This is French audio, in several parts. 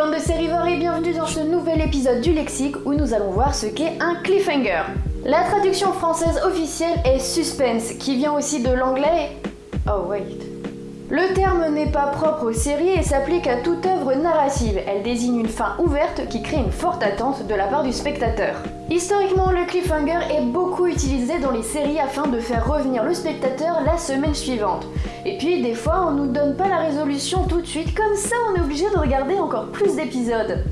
Bande de sérivores et bienvenue dans ce nouvel épisode du lexique où nous allons voir ce qu'est un cliffhanger. La traduction française officielle est suspense, qui vient aussi de l'anglais... Oh wait... Le terme n'est pas propre aux séries et s'applique à toute œuvre narrative. Elle désigne une fin ouverte qui crée une forte attente de la part du spectateur. Historiquement, le cliffhanger est beaucoup utilisé dans les séries afin de faire revenir le spectateur la semaine suivante. Et puis, des fois, on nous donne pas la résolution tout de suite, comme ça on est obligé de regarder encore plus d'épisodes.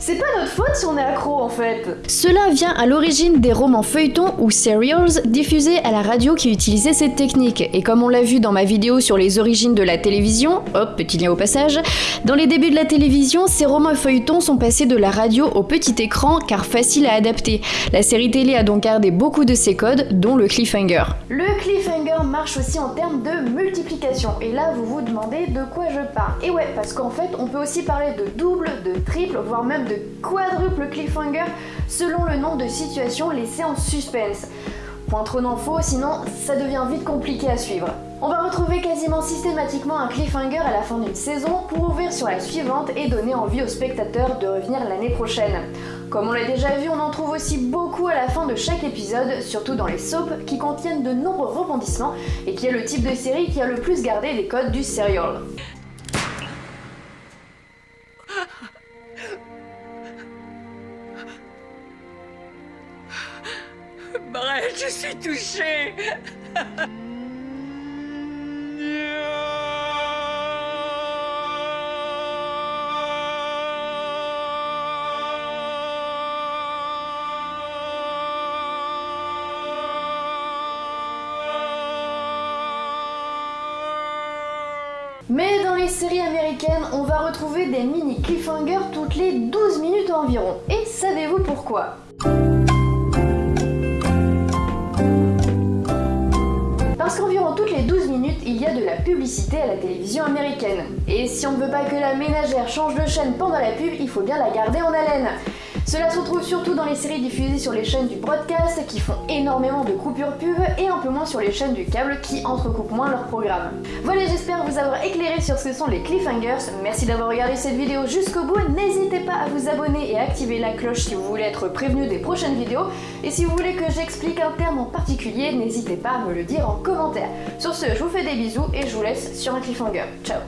C'est pas notre faute si on est accro en fait. Cela vient à l'origine des romans feuilletons ou serials diffusés à la radio qui utilisaient cette technique. Et comme on l'a vu dans ma vidéo sur les origines de la télévision, hop, petit lien au passage, dans les débuts de la télévision, ces romans feuilletons sont passés de la radio au petit écran car facile à adapter. La série télé a donc gardé beaucoup de ses codes, dont le cliffhanger. Le cliffhanger marche aussi en termes de multiplication. Et là, vous vous demandez de quoi je parle. Et ouais, parce qu'en fait, on peut aussi parler de double, de triple, voire même de quadruple cliffhanger selon le nombre de situations laissées en suspense. Point trop d'infos, sinon ça devient vite compliqué à suivre. On va retrouver quasiment systématiquement un cliffhanger à la fin d'une saison pour ouvrir sur la suivante et donner envie aux spectateurs de revenir l'année prochaine. Comme on l'a déjà vu, on en trouve aussi beaucoup à la fin de chaque épisode, surtout dans les soaps qui contiennent de nombreux rebondissements et qui est le type de série qui a le plus gardé les codes du serial. Je suis touchée Mais dans les séries américaines, on va retrouver des mini cliffhangers toutes les 12 minutes environ. Et savez-vous pourquoi? Parce qu'environ toutes les 12 minutes, il y a de la publicité à la télévision américaine. Et si on ne veut pas que la ménagère change de chaîne pendant la pub, il faut bien la garder en haleine. Cela se retrouve surtout dans les séries diffusées sur les chaînes du broadcast qui font énormément de coupures pub et un peu moins sur les chaînes du câble qui entrecoupent moins leurs programmes. Voilà, j'espère vous avoir éclairé sur ce que sont les cliffhangers. Merci d'avoir regardé cette vidéo jusqu'au bout. N'hésitez pas à vous abonner et à activer la cloche si vous voulez être prévenu des prochaines vidéos. Et si vous voulez que j'explique un terme en particulier, n'hésitez pas à me le dire en commentaire. Sur ce, je vous fais des bisous et je vous laisse sur un cliffhanger. Ciao